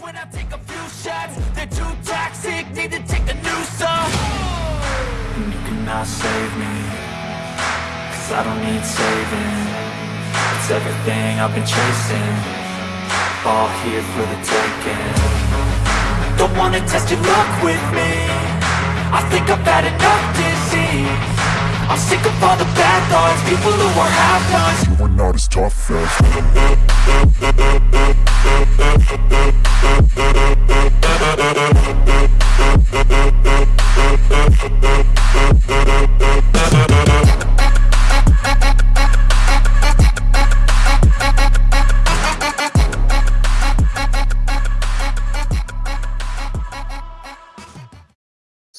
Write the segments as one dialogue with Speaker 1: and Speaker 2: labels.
Speaker 1: when I take a few shots. They're too toxic, need to take a new song. And you cannot save me, cause I don't need saving. It's everything I've been chasing, all here for the taking. Don't wanna test your luck with me, I think I've had enough disease. I'm sick of all the bad thoughts, people who are half-nots.
Speaker 2: You are not as tough as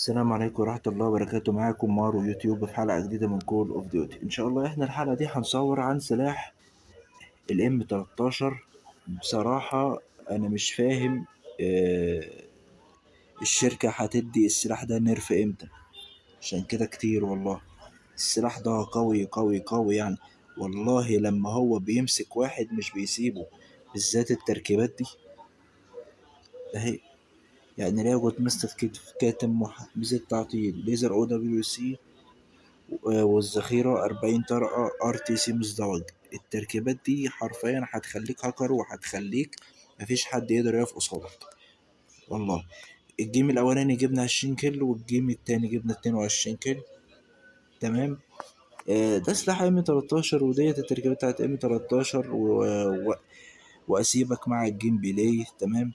Speaker 3: السلام عليكم ورحمة الله وبركاته. معاكم مارو يوتيوب في حلقة جديدة من كول اوف ديوتي إن شاء الله إحنا الحلقة دي هنصور عن سلاح الام 13 بصراحة أنا مش فاهم آه، الشركة هتدي السلاح ده نرف إمتى؟ عشان كده كتير والله. السلاح ده قوي قوي قوي يعني. والله لما هو بيمسك واحد مش بيسيبه بالذات التركيبات دي. اهي يعني لياقة مستر كتف كاتم ميزة تعطيل. ليزر أو دبليو سي والذخيرة أربعين طرقة آر تي سي مزدوج. التركيبات دي حرفيا هتخليك هاكر وهتخليك مفيش حد يقدر يقف قصادك. والله. الجيم الأولاني جبنا عشرين كيلو والجيم التاني جبنا اتنين وعشرين كيلو. تمام؟ آه، ده سلاح إم 13 وديت التركيبات بتاعت إم 13 و... و... وأسيبك مع الجيم بلاي. تمام؟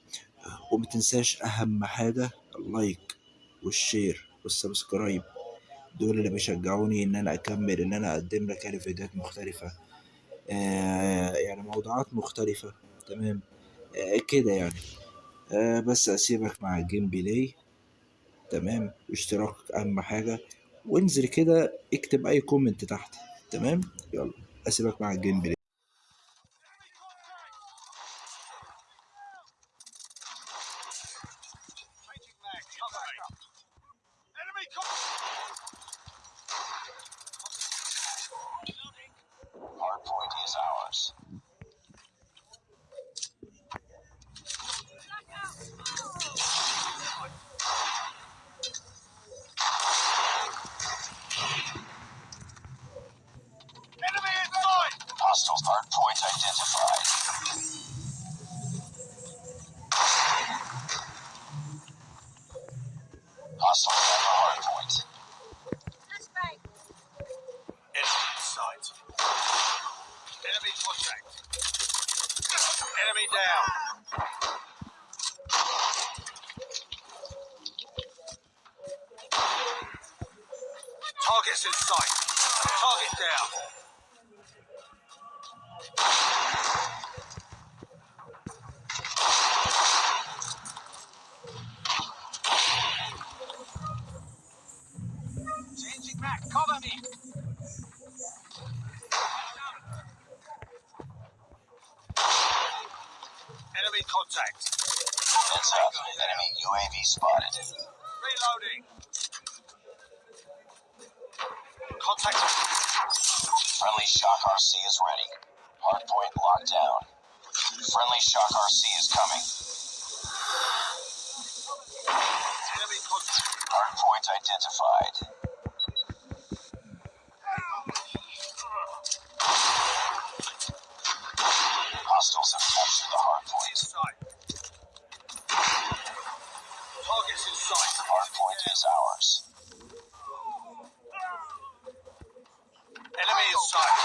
Speaker 3: ومتنساش أهم حاجة اللايك والشير والسبسكرايب دول اللي بيشجعوني إن أنا أكمل إن أنا أقدم لك يعني فيديوهات مختلفة. آه يعني موضوعات مختلفة. تمام؟ آه كده يعني. آه بس أسيبك مع الجيم بلاي تمام؟ واشتراك أهم حاجة. وانزل كده اكتب أي كومنت تحت. تمام؟ يلا أسيبك مع الجيم بلاي
Speaker 4: Hardpoint identified. Hostile at the hardpoint. Enemy in sight. Enemy contact. Enemy down. Targets in sight. Target down. Enemy contact. Heads up. Enemy UAV spotted. Reloading. Contact. Friendly Shock RC is ready. Hardpoint locked down. Friendly Shock RC is coming. Enemy contact. Hardpoint identified. Enemy in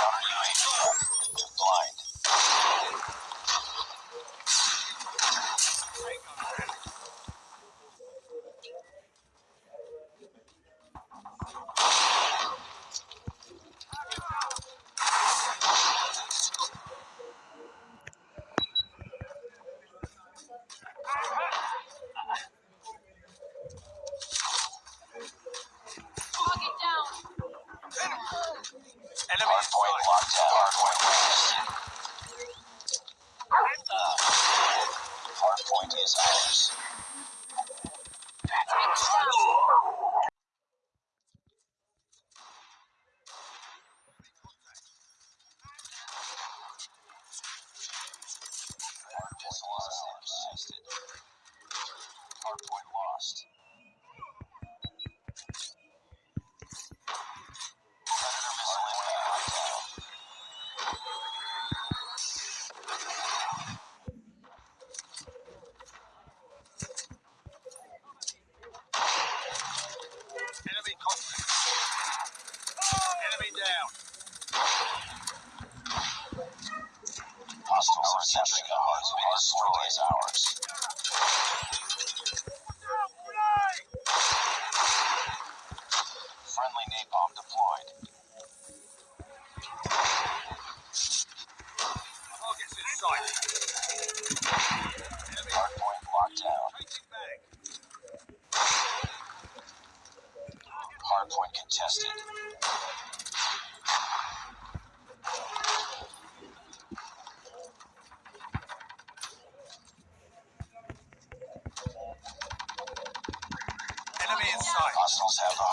Speaker 4: sight. Hostiles have the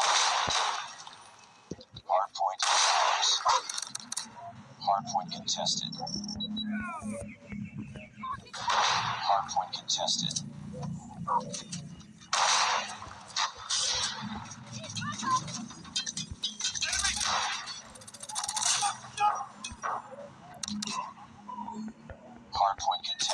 Speaker 4: hardpoint. Hardpoint contested. Hardpoint contested. Hardpoint contested.